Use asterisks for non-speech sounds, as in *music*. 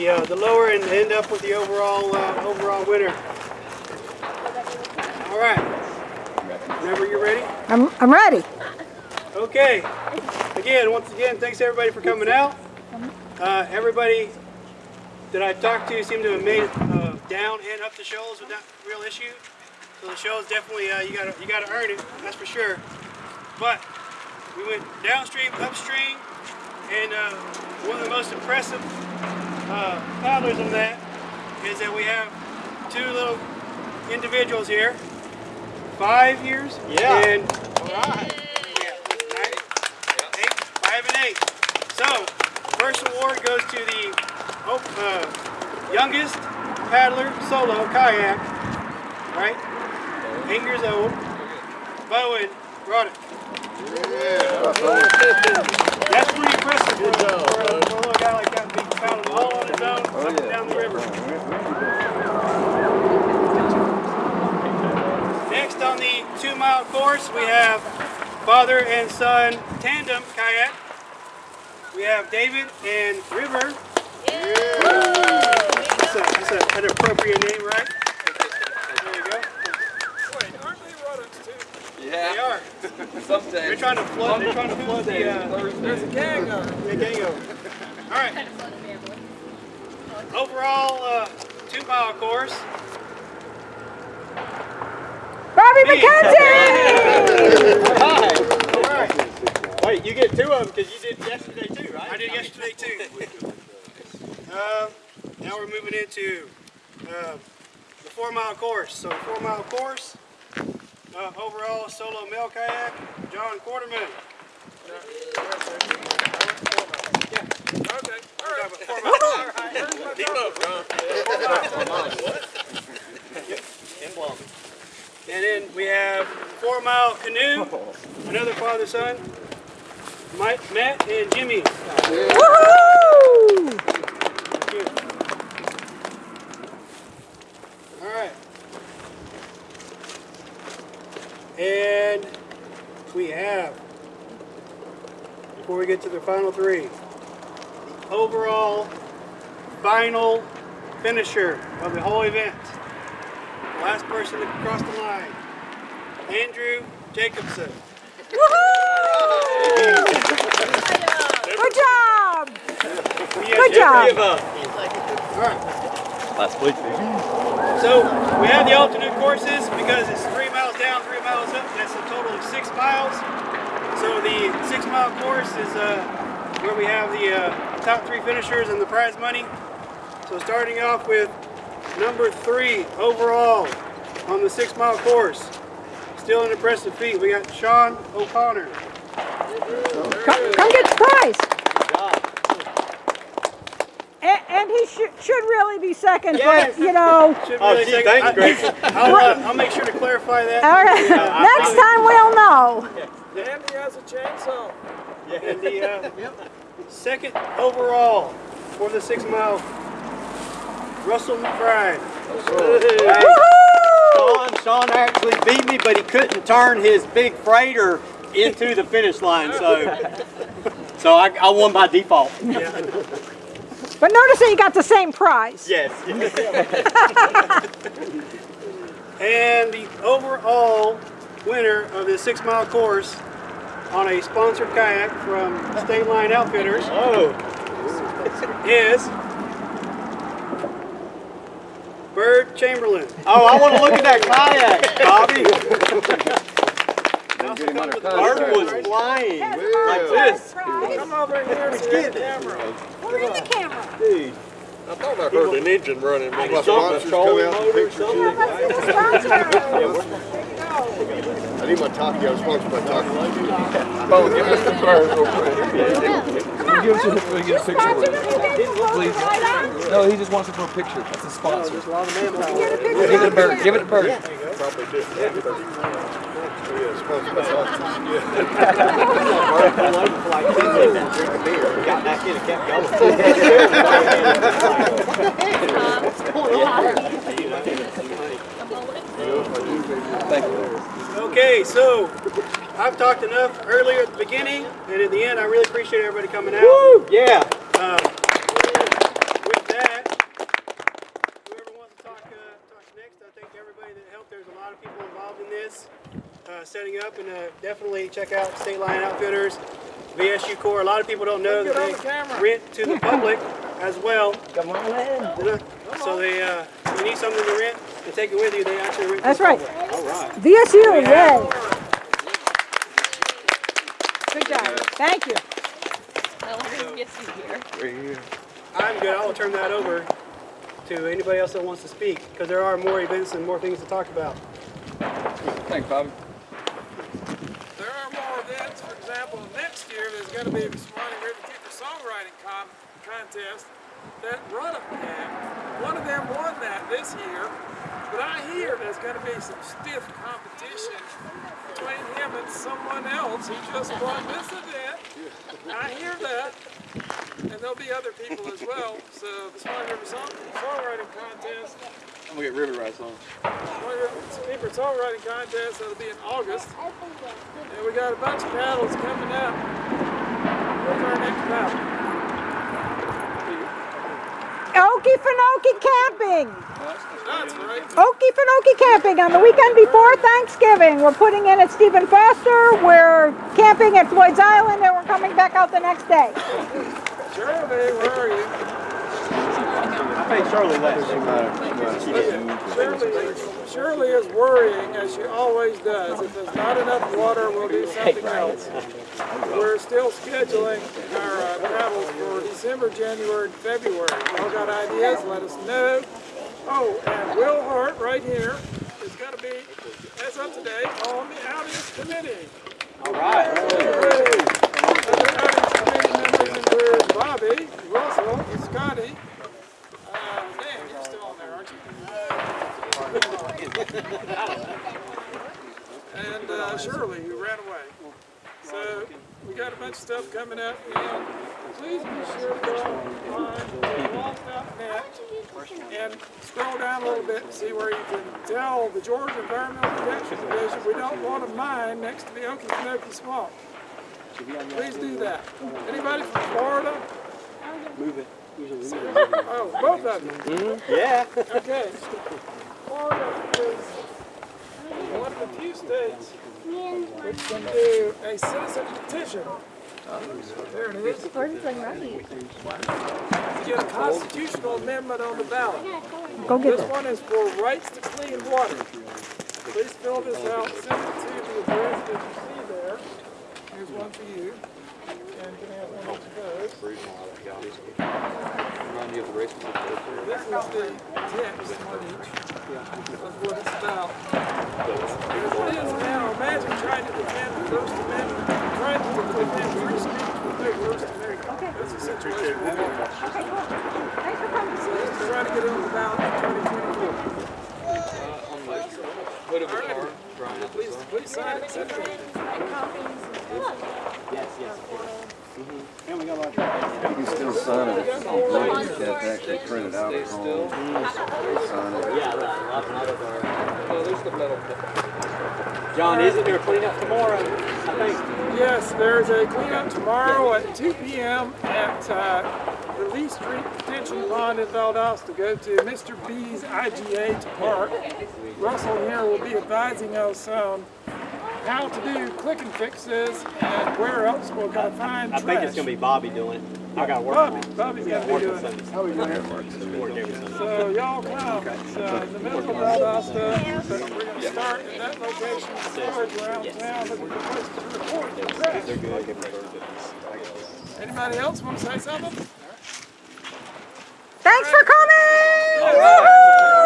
the uh, the lower and end up with the overall uh, overall winner. All right. Whenever you're ready. I'm, I'm ready. Okay. Again, once again, thanks everybody for coming out. Uh, everybody that I talked to seemed to have made uh, down and up the shoals without real issue. So the shoals definitely uh, you gotta you gotta earn it, that's for sure. But we went downstream, upstream, and uh, one of the most impressive uh, paddlers in that is that we have two little individuals here, five years Yeah. and Nine, eight, five and eight. So, first award goes to the oh, uh, youngest paddler solo kayak, right? Eight years old. Bowen brought it. That's pretty impressive for, for, a, for a little guy like that, being paddling all on his own up and down the river. Next on the two mile course, we have father and son tandem kayak. We have David and River. That's, a, that's a, an appropriate name, right? There you go. Wait, aren't they runners too? They are. some They're trying to flood. They're trying to flood the, uh, There's a gang of them. the Gango. All right. Overall, uh, two mile course. Bobby Me. McKenzie! All right. Wait, you get two of them because you did yesterday too, right? I did yesterday too. Uh, *laughs* now we're moving into uh, the four mile course. So four mile course, uh, overall solo male kayak, John Quarterman. Okay, *laughs* And then we have four mile canoe, another father son, Mike, Matt, and Jimmy. All right. And we have, before we get to the final three, overall final finisher of the whole event. The last person to cross the line, Andrew Jacobson. Woohoo! Good job! Good job. All right. Last week. So we have the alternate courses because it's three miles down, three miles up. That's a total of six miles. So the six mile course is uh, where we have the uh, top three finishers and the prize money. So starting off with number three overall on the six mile course. Still an impressive feat. We got Sean O'Connor. Come, come get the prize. And, and he should, should really be second, Yes. but you know, *laughs* Should Oh, gee, take- thank you, I- Gracie. *laughs* I'll, uh, I'll make sure to clarify that. all right, next time we'll know. Yeah. Andy has a chainsaw. And the uh, second overall for the six mile, Russell McBride. Woohoo! Sean, Sean actually beat me, but he couldn't turn his big freighter into the finish line, so *laughs* so I, I won by default. Yeah. *laughs* But notice that you got the same prize. Yes. *laughs* And the overall winner of the six mile course on a sponsored kayak from State Line Outfitters Oh. is Bird Chamberlain. Oh, I want to look at that kayak, Bobby. Bird was flying like this. Come over here and get the camera. We're in the camera. Dude. I thought I heard an engine running. Maybe My something. sponsors come out and picture Yeah, let's get the sponsor. I need my talkie. I was sponsored by talkie. Oh, give us the bird real quick. Give us a, we get a picture. Sponsor, you take the photo Please. No, he just wants it for a picture. That's a sponsor. There's a lot of manpower. Get a picture. Give it a bird. Give it a bird. Probably did. Oh, yeah, *laughs* *laughs* Okay, so I've talked enough earlier at the beginning, and at the end, I really appreciate everybody coming out. Woo! Yeah. Uh, with that, whoever wants to talk, uh, talk next, I thank everybody that helped. There's a lot of people involved in this uh, setting up, and uh, definitely check out State Line Outfitters, VSU Corps. A lot of people don't know that they the rent to the public as well. Come on in. So they, uh, you need something to rent and take it with you, they actually rent. to That's right. public. All right. VSU, yay. Good job. Thank you. I'm good. I'll turn that over to anybody else that wants to speak because there are more events and more things to talk about. Thanks, Bobby. There are more events. For example, next year there's going to be a Suwannee River Keeper Songwriting com Contest that Ruddock had. One of them won that this year, but I hear there's going to be some stiff competition between him and someone else who just won this event. I hear that. And there'll be other people as well. So the Suwannee River Song Songwriting Contest I'm gonna get River Rice on. Keeper Songwriting Contest that'll be in August. And we got a bunch of paddles coming up. Where's our next paddle? Okefenokee Camping. That's right. Okefenokee Camping on the weekend before Thanksgiving. We're putting in at Stephen Foster. We're camping at Floyd's Island, and we're coming back out the next day. Shirley, where are you? Paid Shirley. She. Shirley, Shirley is worrying, as she always does. If there's not enough water, we'll do something else. We're still scheduling our uh, travels for December, January, and February. If Y'all got ideas? Let us know. Oh, and Will Hart right here is going to be, as of today, on the outings committee. All right. Other outings committee members include Bobby, Russell, Scotty. Uh, Dan, you're still on there, aren't you? And uh, Shirley, who ran away. So we got a bunch of stuff coming up, and please be sure to go on and scroll down a little bit and see where you can tell the Georgia Environmental Protection Division we don't want a mine next to the Okefenokee Swamp. Please do that. Anybody from Florida? Move it. Oh, both of you. Yeah. Okay. Florida is one of the states which can do a citizen petition. There it is. To get a constitutional amendment on the ballot. Go get This this. one is for rights to clean water. Please fill this out, send it to the address that you see there. Here's one for you. And can have one of those? Remind you of the race. This is the text on each of what it's about. As it is now, trying to defend the First Amendment, trying to defend free First Amendment. That's the situation we're in. So let's try to get it on the ballot in 2024. On the hood of a car, Brian. Please, please sign it, send it in. You can still sign it. You have to actually print it out Stay at still. home. Sign it. There's the metal. John, isn't there a cleanup tomorrow? I think. Yes, there's a cleanup tomorrow at 2 p.m. at uh, the Lee Street Detention Pond in Valdosta. To go to Mr. B's IGA to park. Russell here will be advising us on how to do click and fixes and where else we're going to find I trash. think it's gonna be Bobby doing it. I gotta work. Bobby, Bobby's going to be Work doing it. Sundays. How we doing it? Work every Sunday. So y'all come. It's uh, in the middle of Valdosta, but we're going to start in that location, storage around town, looking for places to report the trash. Anybody else want to say something? Thanks for coming.